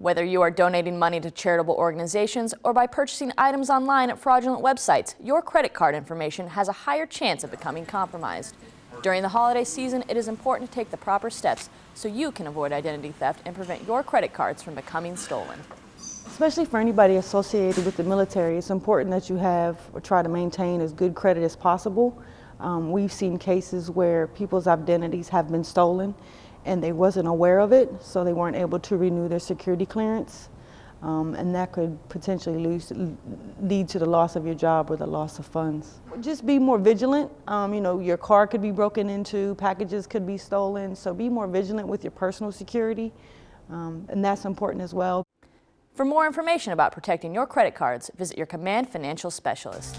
Whether you are donating money to charitable organizations or by purchasing items online at fraudulent websites, your credit card information has a higher chance of becoming compromised. During the holiday season, it is important to take the proper steps so you can avoid identity theft and prevent your credit cards from becoming stolen. Especially for anybody associated with the military, it's important that you have or try to maintain as good credit as possible. Um, we've seen cases where people's identities have been stolen and they wasn't aware of it, so they weren't able to renew their security clearance. Um, and that could potentially lose, lead to the loss of your job or the loss of funds. Just be more vigilant. Um, you know, your car could be broken into, packages could be stolen, so be more vigilant with your personal security, um, and that's important as well. For more information about protecting your credit cards, visit your Command Financial Specialist.